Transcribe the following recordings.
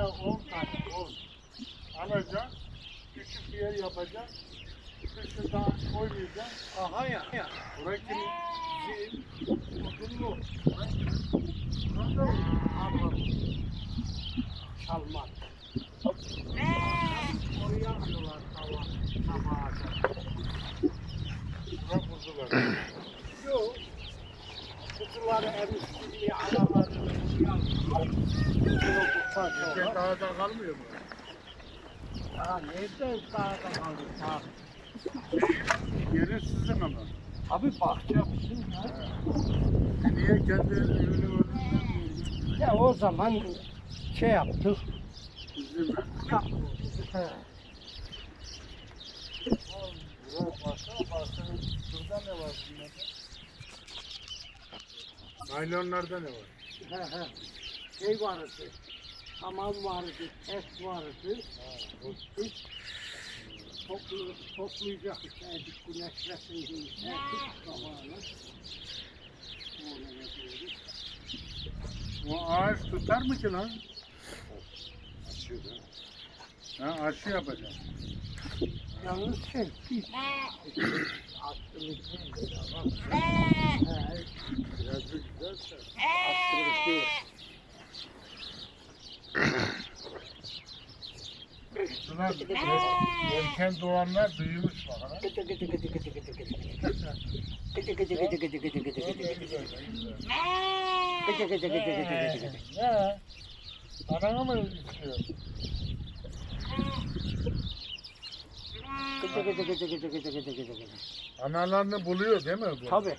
tane 10 tane 10 alacaksın. Küçük bir yer yapacaksın. Kışında koymayacaksın. Aha ya. ya. Burayı zil, odunlu. Burada armut. Çalmak. Oraya alıyorlar tava. Tava Bırak kuzuları. Yok. Kuzuları emiş gibi aralarını anaları Erkek dağda kalmıyor mu? Ya nerede kaldı? Dağ. Yeri sizin ama. Abi bahçe bizim ya. Niye kendi evini önünden Ya o zaman şey yaptık. Bizim mi? He. Şurada ne var bunlarda? Naylonlarda ne var? He he. Şey varısı. Hamam varısı, et varısı. Biz toplu, toplayacak işte edik güneşlesin diye. Erkek zamanı. Bu ağaç tutar mı ki lan? Açıyor Ha aşı yapacağım. Yalnız şey değil. Bunlar erken doğanlar büyümüş bak. ha. Gıdı gıdı gıdı gıdı gıdı gıdı gıdı. Gıdı gıdı gıdı gıdı gıdı gıdı Ne güzel, ne güzel. Gıdı gıdı gıdı gıdı gıdı gıdı. Ne? Anana mı istiyor? Gıdı gıdı gıdı gıdı gıdı gıdı gıdı gıdı. Analarını buluyor değil mi bu? Tabii.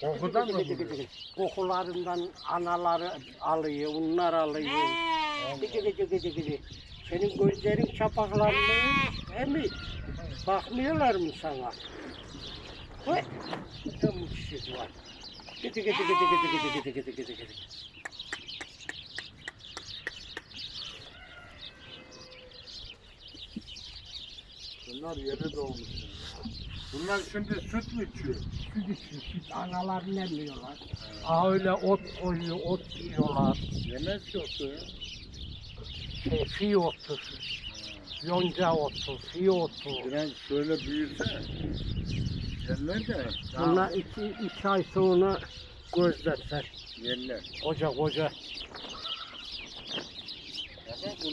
Kokudan mı buluyor? Kokularından anaları alıyor, onlar alıyor. Gıdı gıdı gıdı gıdı. Senin gözlerin çapaklanmıyor, he mi? Bakmıyorlar mı sana? Vay, ne mutsuz var. Gıdı gıdı gıdı gıdı gıdı gıdı gıdı gıdı gıdı. Bunlar yeni doğmuş. Bunlar şimdi süt mü içiyor? Süt içiyor, süt analar nemiyorlar. Aa öyle ot koyuyor, ot yiyorlar. Yemez ki otu ya. Şey, fi otu, yonca otu, fi otu. Biraz şöyle büyüse yerler de daha Bunlar iki, iki ay sonra gözlerler. yerler. Koca koca. Ama bunlar